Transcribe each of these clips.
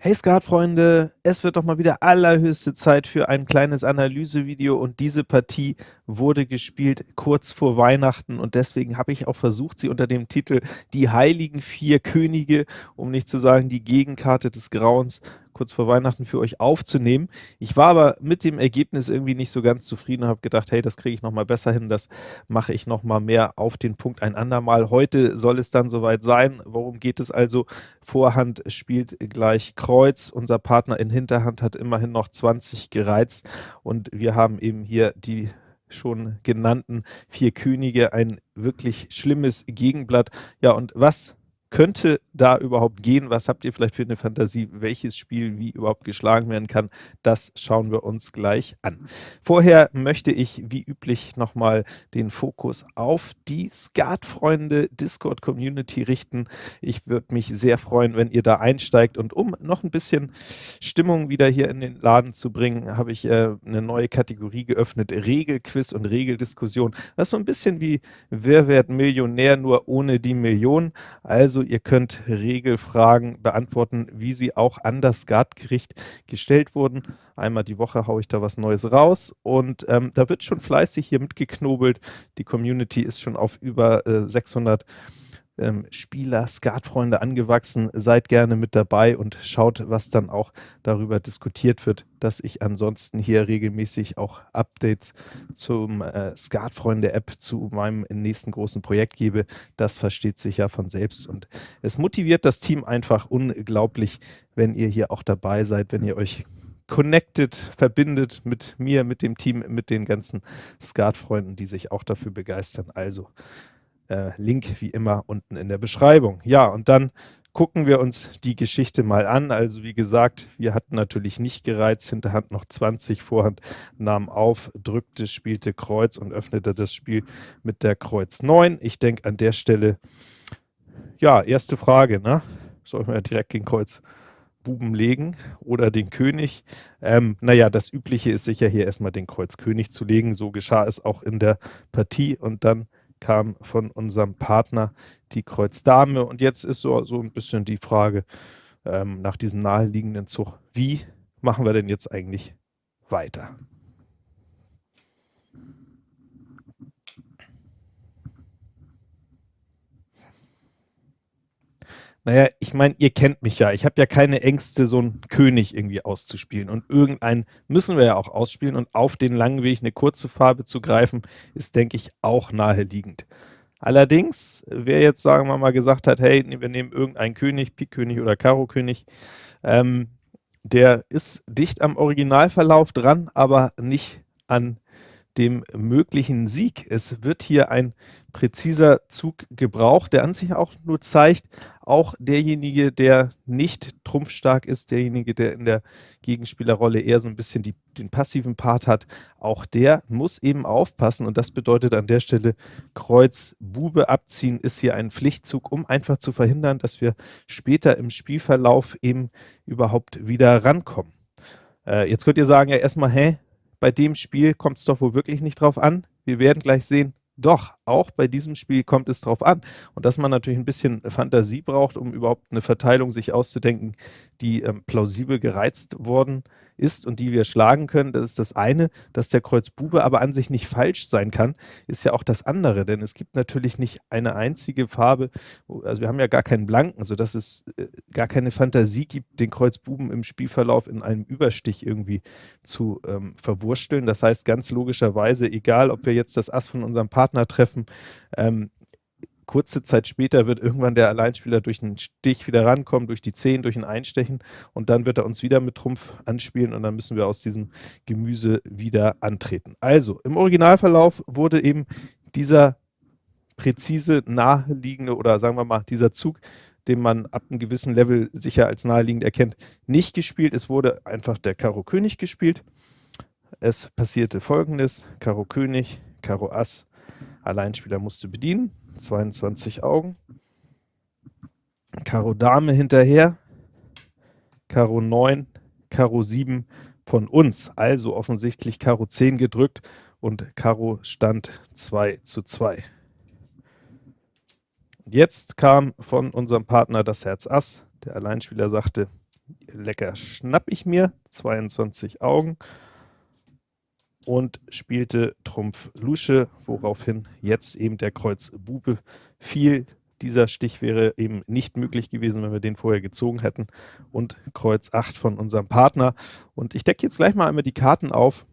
Hey Skatfreunde, es wird doch mal wieder allerhöchste Zeit für ein kleines Analysevideo und diese Partie wurde gespielt kurz vor Weihnachten und deswegen habe ich auch versucht, sie unter dem Titel Die Heiligen Vier Könige, um nicht zu sagen die Gegenkarte des Grauens, kurz vor Weihnachten für euch aufzunehmen. Ich war aber mit dem Ergebnis irgendwie nicht so ganz zufrieden und habe gedacht, hey, das kriege ich nochmal besser hin, das mache ich nochmal mehr auf den Punkt ein andermal. Heute soll es dann soweit sein. Worum geht es also? Vorhand spielt gleich Kreuz, unser Partner in Hinterhand hat immerhin noch 20 gereizt und wir haben eben hier die schon genannten vier Könige, ein wirklich schlimmes Gegenblatt. Ja, und was könnte da überhaupt gehen? Was habt ihr vielleicht für eine Fantasie, welches Spiel wie überhaupt geschlagen werden kann? Das schauen wir uns gleich an. Vorher möchte ich wie üblich nochmal den Fokus auf die Skatfreunde Discord Community richten. Ich würde mich sehr freuen, wenn ihr da einsteigt und um noch ein bisschen Stimmung wieder hier in den Laden zu bringen, habe ich äh, eine neue Kategorie geöffnet, Regelquiz und Regeldiskussion. Das ist so ein bisschen wie Wer wird Millionär, nur ohne die Million. Also also ihr könnt Regelfragen beantworten, wie sie auch an das Skatgericht gestellt wurden. Einmal die Woche haue ich da was Neues raus und ähm, da wird schon fleißig hier mitgeknobelt. Die Community ist schon auf über äh, 600 ähm, Spieler, Skatfreunde angewachsen. Seid gerne mit dabei und schaut, was dann auch darüber diskutiert wird, dass ich ansonsten hier regelmäßig auch Updates zum äh, Skatfreunde-App zu meinem nächsten großen Projekt gebe. Das versteht sich ja von selbst und es motiviert das Team einfach unglaublich, wenn ihr hier auch dabei seid, wenn ihr euch connected, verbindet mit mir, mit dem Team, mit den ganzen Skatfreunden, die sich auch dafür begeistern. Also äh, Link wie immer unten in der Beschreibung. Ja, und dann gucken wir uns die Geschichte mal an. Also wie gesagt, wir hatten natürlich nicht gereizt, Hinterhand noch 20, Vorhand nahm auf, drückte, spielte Kreuz und öffnete das Spiel mit der Kreuz 9. Ich denke an der Stelle, ja, erste Frage, ne? Soll man ja direkt den Kreuz Buben legen oder den König. Ähm, naja, das Übliche ist sicher hier erstmal den Kreuz König zu legen. So geschah es auch in der Partie und dann kam von unserem Partner die Kreuz Dame. Und jetzt ist so, so ein bisschen die Frage ähm, nach diesem naheliegenden Zug, wie machen wir denn jetzt eigentlich weiter? Naja, ich meine, ihr kennt mich ja. Ich habe ja keine Ängste, so einen König irgendwie auszuspielen. Und irgendeinen müssen wir ja auch ausspielen. Und auf den langen Weg eine kurze Farbe zu greifen, ist, denke ich, auch naheliegend. Allerdings, wer jetzt, sagen wir mal, gesagt hat, hey, wir nehmen irgendeinen König, Pik-König oder Karo-König, ähm, der ist dicht am Originalverlauf dran, aber nicht an dem möglichen Sieg. Es wird hier ein präziser Zug gebraucht, der an sich auch nur zeigt, auch derjenige, der nicht trumpfstark ist, derjenige, der in der Gegenspielerrolle eher so ein bisschen die, den passiven Part hat, auch der muss eben aufpassen und das bedeutet an der Stelle Kreuz Bube abziehen ist hier ein Pflichtzug, um einfach zu verhindern, dass wir später im Spielverlauf eben überhaupt wieder rankommen. Äh, jetzt könnt ihr sagen ja erstmal, hä, bei dem Spiel kommt es doch wohl wirklich nicht drauf an. Wir werden gleich sehen, doch, auch bei diesem Spiel kommt es drauf an. Und dass man natürlich ein bisschen Fantasie braucht, um überhaupt eine Verteilung sich auszudenken, die ähm, plausibel gereizt worden ist und die wir schlagen können, das ist das eine. Dass der Kreuz Bube aber an sich nicht falsch sein kann, ist ja auch das andere. Denn es gibt natürlich nicht eine einzige Farbe, also wir haben ja gar keinen Blanken, sodass es äh, gar keine Fantasie gibt, den Kreuz Buben im Spielverlauf in einem Überstich irgendwie zu ähm, verwursteln. Das heißt ganz logischerweise, egal ob wir jetzt das Ass von unserem Partner Partner treffen. Ähm, kurze Zeit später wird irgendwann der Alleinspieler durch einen Stich wieder rankommen, durch die Zehen, durch ein Einstechen und dann wird er uns wieder mit Trumpf anspielen und dann müssen wir aus diesem Gemüse wieder antreten. Also, im Originalverlauf wurde eben dieser präzise naheliegende oder sagen wir mal dieser Zug, den man ab einem gewissen Level sicher als naheliegend erkennt, nicht gespielt. Es wurde einfach der Karo König gespielt. Es passierte folgendes, Karo König, Karo Ass, Alleinspieler musste bedienen. 22 Augen. Karo Dame hinterher. Karo 9, Karo 7 von uns. Also offensichtlich Karo 10 gedrückt und Karo stand 2 zu 2. Jetzt kam von unserem Partner das Herz Ass. Der Alleinspieler sagte, lecker schnapp ich mir, 22 Augen und spielte Trumpf Lusche, woraufhin jetzt eben der Kreuz Bube fiel. Dieser Stich wäre eben nicht möglich gewesen, wenn wir den vorher gezogen hätten und Kreuz 8 von unserem Partner. Und ich decke jetzt gleich mal einmal die Karten auf,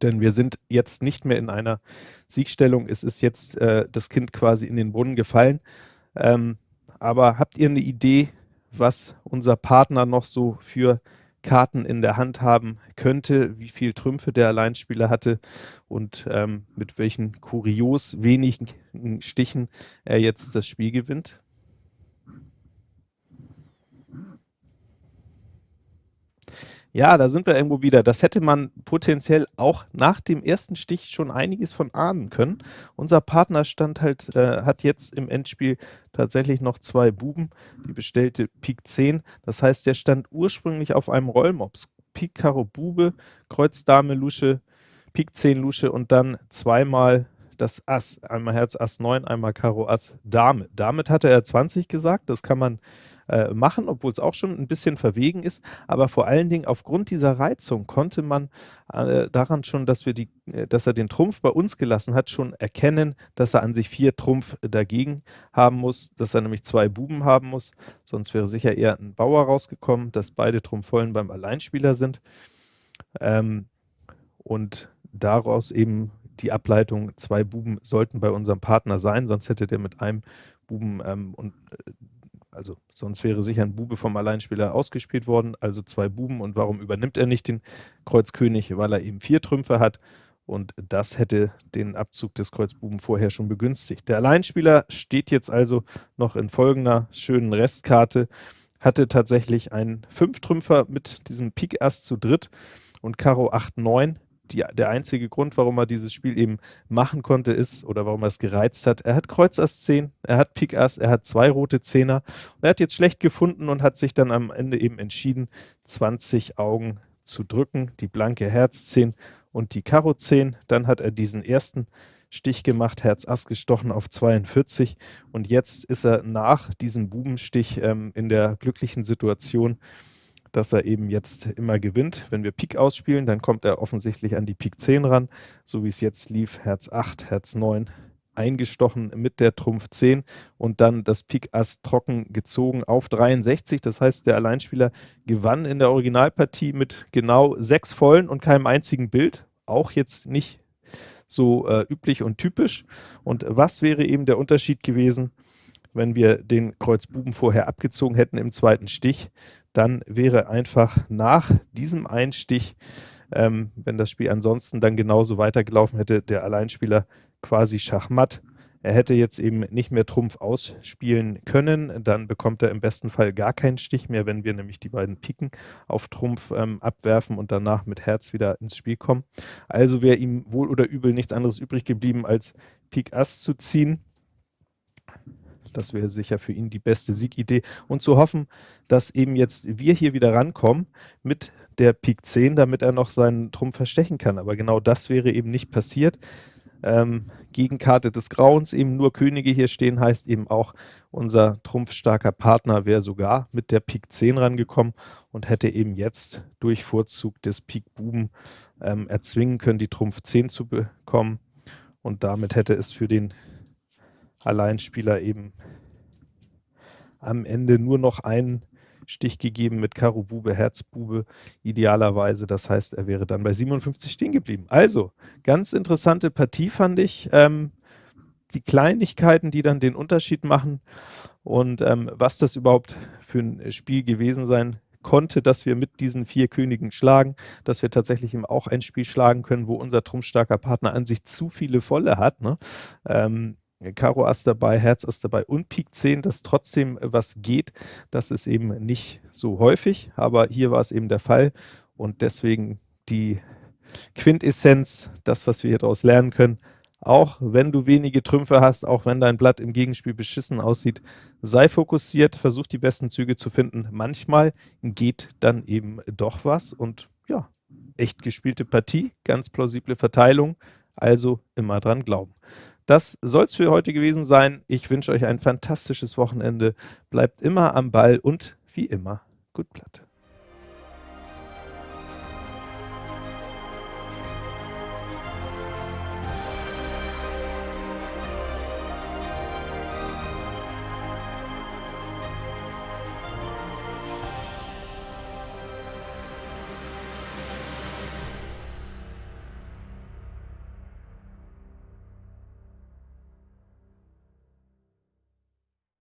denn wir sind jetzt nicht mehr in einer Siegstellung. Es ist jetzt äh, das Kind quasi in den Brunnen gefallen. Ähm, aber habt ihr eine Idee, was unser Partner noch so für Karten in der Hand haben könnte, wie viel Trümpfe der Alleinspieler hatte und ähm, mit welchen kurios wenigen Stichen er jetzt das Spiel gewinnt? Ja, da sind wir irgendwo wieder. Das hätte man potenziell auch nach dem ersten Stich schon einiges von ahnen können. Unser Partner stand halt, äh, hat jetzt im Endspiel tatsächlich noch zwei Buben, die bestellte Pik 10. Das heißt, der stand ursprünglich auf einem Rollmops. Pik Karo Bube, Kreuz Dame Lusche, Pik 10 Lusche und dann zweimal das Ass. Einmal Herz Ass 9, einmal Karo Ass Dame. Damit hatte er 20 gesagt, das kann man äh, machen, obwohl es auch schon ein bisschen verwegen ist. Aber vor allen Dingen aufgrund dieser Reizung konnte man äh, daran schon, dass, wir die, äh, dass er den Trumpf bei uns gelassen hat, schon erkennen, dass er an sich vier Trumpf dagegen haben muss, dass er nämlich zwei Buben haben muss. Sonst wäre sicher eher ein Bauer rausgekommen, dass beide Trumpfvollen beim Alleinspieler sind. Ähm, und daraus eben die Ableitung, zwei Buben sollten bei unserem Partner sein, sonst hätte der mit einem Buben ähm, und äh, also sonst wäre sicher ein Bube vom Alleinspieler ausgespielt worden, also zwei Buben. Und warum übernimmt er nicht den Kreuzkönig? Weil er eben vier Trümpfe hat und das hätte den Abzug des Kreuzbuben vorher schon begünstigt. Der Alleinspieler steht jetzt also noch in folgender schönen Restkarte, hatte tatsächlich einen Fünftrümpfer mit diesem Pik Ass zu dritt und Karo 8, 9 die, der einzige Grund, warum er dieses Spiel eben machen konnte, ist, oder warum er es gereizt hat, er hat Kreuz Ass 10, er hat Pik Ass, er hat zwei rote Zehner. Er hat jetzt schlecht gefunden und hat sich dann am Ende eben entschieden, 20 Augen zu drücken, die blanke Herz 10 und die Karo 10. Dann hat er diesen ersten Stich gemacht, Herz Ass gestochen auf 42 und jetzt ist er nach diesem Bubenstich ähm, in der glücklichen Situation, dass er eben jetzt immer gewinnt. Wenn wir Pik ausspielen, dann kommt er offensichtlich an die Pik 10 ran, so wie es jetzt lief, Herz 8, Herz 9, eingestochen mit der Trumpf 10 und dann das Pik Ass trocken gezogen auf 63. Das heißt, der Alleinspieler gewann in der Originalpartie mit genau sechs Vollen und keinem einzigen Bild. Auch jetzt nicht so äh, üblich und typisch. Und was wäre eben der Unterschied gewesen, wenn wir den Kreuz Buben vorher abgezogen hätten im zweiten Stich? Dann wäre einfach nach diesem Einstich, ähm, wenn das Spiel ansonsten dann genauso weitergelaufen hätte, der Alleinspieler quasi Schachmatt. Er hätte jetzt eben nicht mehr Trumpf ausspielen können, dann bekommt er im besten Fall gar keinen Stich mehr, wenn wir nämlich die beiden Piken auf Trumpf ähm, abwerfen und danach mit Herz wieder ins Spiel kommen. Also wäre ihm wohl oder übel nichts anderes übrig geblieben, als Pik Ass zu ziehen das wäre sicher für ihn die beste Siegidee. Und zu hoffen, dass eben jetzt wir hier wieder rankommen mit der Pik 10, damit er noch seinen Trumpf verstechen kann. Aber genau das wäre eben nicht passiert. Ähm, Gegenkarte des Grauens, eben nur Könige hier stehen, heißt eben auch, unser trumpfstarker Partner wäre sogar mit der Pik 10 rangekommen und hätte eben jetzt durch Vorzug des Pik Buben ähm, erzwingen können, die Trumpf 10 zu bekommen. Und damit hätte es für den Alleinspieler eben am Ende nur noch einen Stich gegeben mit Karo Bube, Herz Bube idealerweise. Das heißt, er wäre dann bei 57 stehen geblieben. Also, ganz interessante Partie fand ich. Ähm, die Kleinigkeiten, die dann den Unterschied machen und ähm, was das überhaupt für ein Spiel gewesen sein konnte, dass wir mit diesen vier Königen schlagen, dass wir tatsächlich eben auch ein Spiel schlagen können, wo unser trumpfstarker Partner an sich zu viele Volle hat. Ne? Ähm, Karo Ass dabei, Herz Ass dabei und Pik 10, dass trotzdem was geht. Das ist eben nicht so häufig, aber hier war es eben der Fall und deswegen die Quintessenz, das, was wir hier daraus lernen können, auch wenn du wenige Trümpfe hast, auch wenn dein Blatt im Gegenspiel beschissen aussieht, sei fokussiert, versuch die besten Züge zu finden. Manchmal geht dann eben doch was und ja, echt gespielte Partie, ganz plausible Verteilung, also immer dran glauben. Das soll es für heute gewesen sein. Ich wünsche euch ein fantastisches Wochenende. Bleibt immer am Ball und wie immer Gut Platte.